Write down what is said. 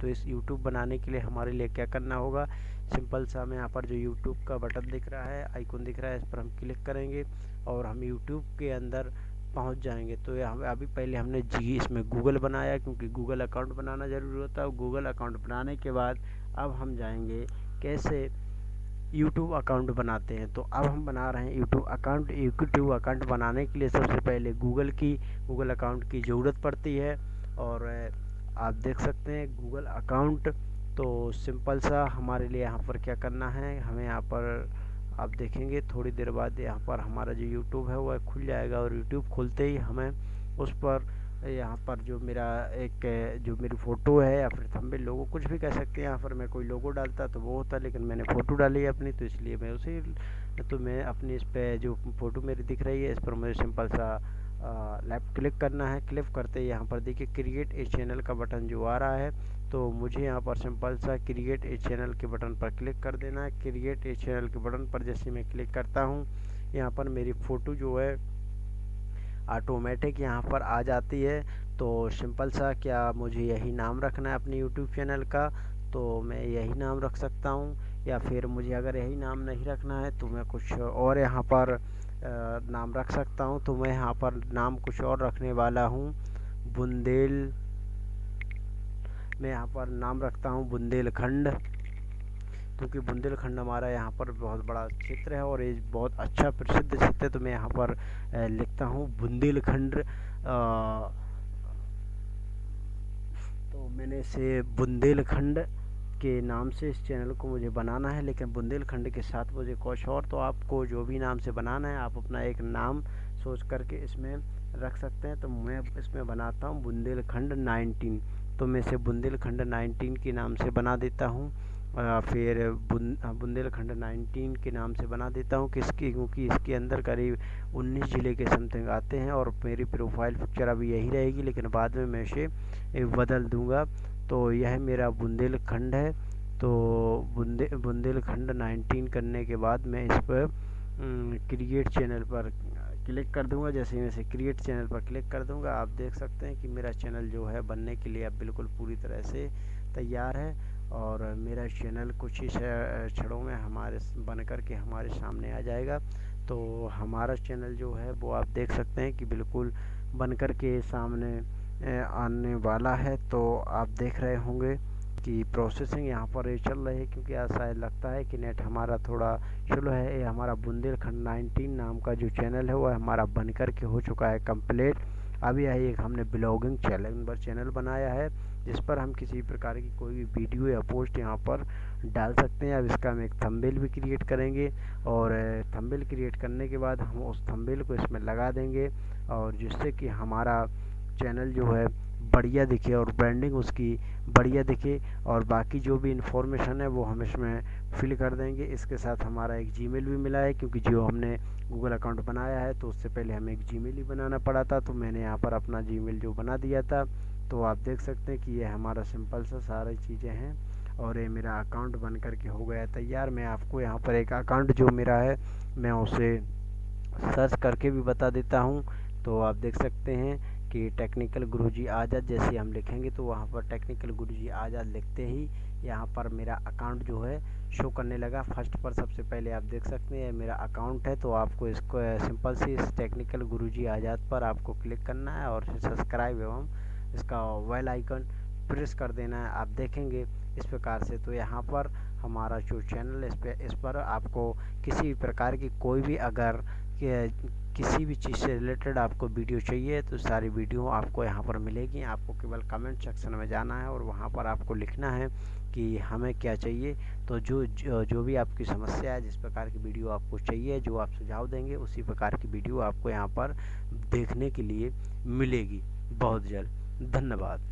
तो इस यूट्यूब बनाने के लिए हमारे लिए क्या करना होगा? सिंपल सा हमें यहाँ पर जो यूट्यूब का बटन दिख रहा है आइकन दिख रहा है, इस पर हम क्लिक करेंगे और हम यूट्यूब के अंदर पहुँच जाएँगे। तो हम अभी पहले हमने जी इसमें गूगल बनाया क्योंकि गूगल अकाउंट बनाना ज़रूरी होता है गूगल अकाउंट बनाने के बाद अब हम जाएँगे कैसे यूट्यूब अकाउंट बनाते हैं। तो अब हम बना रहे हैं यूट्यूब अकाउंट यूट्यूब अकाउंट बनाने के लिए सबसे पहले गूगल की गूगल अकाउंट की ज़रूरत पड़ती है और आप देख सकते हैं गूगल अकाउंट तो सिंपल सा हमारे लिए यहाँ पर क्या करना है, हमें यहाँ पर आप देखेंगे, थोड़ी देर बाद यहाँ पर हमारा जो यूट्यूब है वह खुल जाएगा और यूट्यूब खुलते ही हमें उस पर यहाँ पर जो मेरा एक, जो मेरी फ़ोटो है या फिर थंबनेल लोगो कुछ भी कह सकते हैं। यहाँ पर मैं कोई लोगो डालता तो वो होता, लेकिन मैंने फ़ोटो डाली है अपनी तो इसलिए मैं उसे तो मैं अपनी इस पर जो फ़ोटो मेरी दिख रही है, इस पर मुझे सिंपल सा लेफ़्ट क्लिक करना है। क्लिक करते यहाँ पर देखिए क्रिएट ए चैनल का बटन जो आ रहा है तो मुझे यहाँ पर सिंपल सा क्रिएट ए चैनल के बटन पर क्लिक कर देना है। क्रिएट ए चैनल के बटन पर जैसे मैं क्लिक करता हूँ, यहाँ पर मेरी फ़ोटो जो है ऑटोमेटिक यहाँ पर आ जाती है। तो सिंपल सा क्या मुझे यही नाम रखना है अपने यूट्यूब चैनल का? तो मैं यही नाम रख सकता हूँ, या फिर मुझे अगर यही नाम नहीं रखना है तो मैं कुछ और यहाँ पर नाम रख सकता हूँ तो मैं यहाँ पर नाम कुछ और रखने वाला हूँ। बुंदेल, मैं यहाँ पर नाम रखता हूँ, बुंदेलखंड। क्योंकि बुंदेलखंड हमारा यहाँ पर बहुत बड़ा क्षेत्र है और ये बहुत अच्छा प्रसिद्ध क्षेत्र है तो मैं यहाँ पर लिखता हूँ, बुंदेलखंड। तो मैंने इसे बुंदेलखंड के नाम से इस चैनल को मुझे बनाना है, लेकिन बुंदेलखंड के साथ मुझे कुछ और तो आपको जो भी नाम से बनाना है, आप अपना एक नाम सोच करके इसमें रख सकते हैं। तो मैं इसमें बनाता हूँ बुंदेलखंड 19 तो मैं इसे बुंदेलखंड 19 के नाम से बना देता हूँ फिर बुंदेलखंड 19 के नाम से बना देता हूँ, किसकी, क्योंकि इसके अंदर करीब 19 ज़िले के समथिंग आते हैं, और मेरी प्रोफ़ाइल पिक्चर अभी यही रहेगी, लेकिन बाद में मैं इसे बदल दूँगा। तो यह मेरा बुंदेलखंड है। तो बुंदे, बुंदेलखंड 19 करने के बाद मैं इस पर क्रिएट चैनल पर क्लिक कर दूँगा। जैसे ही मैं इसे क्रिएट चैनल पर क्लिक कर दूँगा, आप देख सकते हैं कि मेरा चैनल जो है बनने के लिए अब बिल्कुल पूरी तरह से तैयार है और मेरा चैनल कुछ ही क्षणों में हमारे बन कर के हमारे सामने आ जाएगा। तो हमारा चैनल जो है वो आप देख सकते हैं कि बिल्कुल बन कर के सामने आने वाला है तो आप देख रहे होंगे कि प्रोसेसिंग यहाँ पर चल रही है, क्योंकि ऐसा लगता है कि नेट हमारा थोड़ा स्लो है। ये हमारा बुंदेलखंड 19 नाम का जो चैनल है, वो हमारा बन कर के हो चुका है कंप्लीट अभी यही एक हमने ब्लॉगिंग चैनल पर चैनल बनाया है, जिस पर हम किसी प्रकार की कोई भी वीडियो या पोस्ट यहाँ पर डाल सकते हैं। अब इसका हम एक थंबनेल भी क्रिएट करेंगे और थंबनेल क्रिएट करने के बाद हम उस थंबनेल को इसमें लगा देंगे और जिससे कि हमारा चैनल जो है, बढ़िया दिखे और ब्रांडिंग उसकी बढ़िया दिखे और बाकी जो भी इंफॉर्मेशन है वो हम इसमें फिल कर देंगे। इसके साथ हमारा एक जीमेल भी मिला है क्योंकि जो हमने गूगल अकाउंट बनाया है तो उससे पहले हमें एक जीमेल ही बनाना पड़ा था तो मैंने यहाँ पर अपना जीमेल जो बना दिया था तो आप देख सकते हैं कि ये हमारा सिंपल सा सारी चीज़ें हैं और ये मेरा अकाउंट बन करके हो गया तैयार। मैं आपको यहाँ पर एक अकाउंट जो मेरा है, मैं उसे सर्च करके भी बता देता हूँ। तो आप देख सकते हैं कि टेक्निकल गुरुजी आज़ाद जैसे हम लिखेंगे तो वहाँ पर टेक्निकल गुरुजी आज़ाद लिखते ही यहाँ पर मेरा अकाउंट जो है शो करने लगा। फ़र्स्ट पर सबसे पहले आप देख सकते हैं, मेरा अकाउंट है तो आपको इसको सिंपल सी इस टेक्निकल गुरुजी आज़ाद पर आपको क्लिक करना है और सब्सक्राइब एवं इसका वेल आइकन प्रेस कर देना है। आप देखेंगे इस प्रकार से। तो यहाँ पर हमारा जो चैनल इस पर इस पर आपको किसी भी प्रकार की कोई भी अगर किसी भी चीज़ से रिलेटेड आपको वीडियो चाहिए तो सारी वीडियो आपको यहाँ पर मिलेगी। आपको केवल कमेंट सेक्शन में जाना है और वहाँ पर आपको लिखना है कि हमें क्या चाहिए। तो जो जो, जो भी आपकी समस्या है जिस प्रकार की वीडियो आपको चाहिए जो आप सुझाव देंगे उसी प्रकार की वीडियो आपको यहाँ पर देखने के लिए मिलेगी। बहुत जल्द। धन्यवाद।